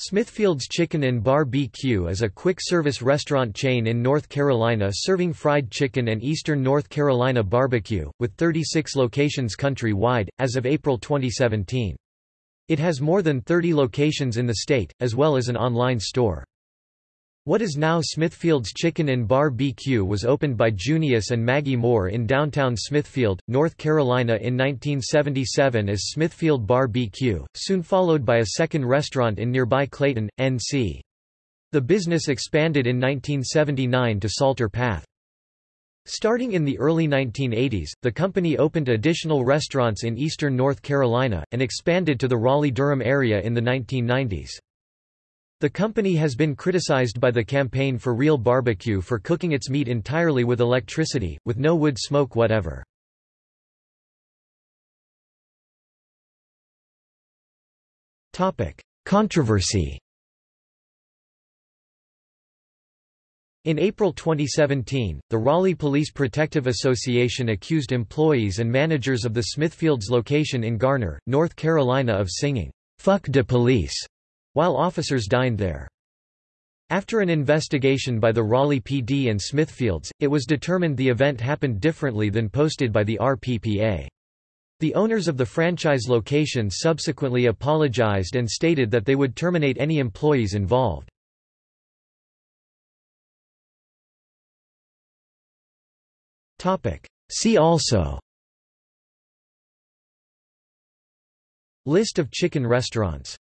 Smithfield's Chicken and Bar BQ is a quick-service restaurant chain in North Carolina serving fried chicken and Eastern North Carolina barbecue, with 36 locations country-wide, as of April 2017. It has more than 30 locations in the state, as well as an online store. What is now Smithfield's Chicken and Bar BQ was opened by Junius and Maggie Moore in downtown Smithfield, North Carolina in 1977 as Smithfield Bar BQ, soon followed by a second restaurant in nearby Clayton, NC. The business expanded in 1979 to Salter Path. Starting in the early 1980s, the company opened additional restaurants in eastern North Carolina, and expanded to the Raleigh-Durham area in the 1990s. The company has been criticized by the Campaign for Real Barbecue for cooking its meat entirely with electricity, with no wood smoke whatever. Controversy In April 2017, the Raleigh Police Protective Association accused employees and managers of the Smithfields location in Garner, North Carolina of singing, "'Fuck de Police' while officers dined there. After an investigation by the Raleigh PD and Smithfields, it was determined the event happened differently than posted by the RPPA. The owners of the franchise location subsequently apologized and stated that they would terminate any employees involved. See also List of chicken restaurants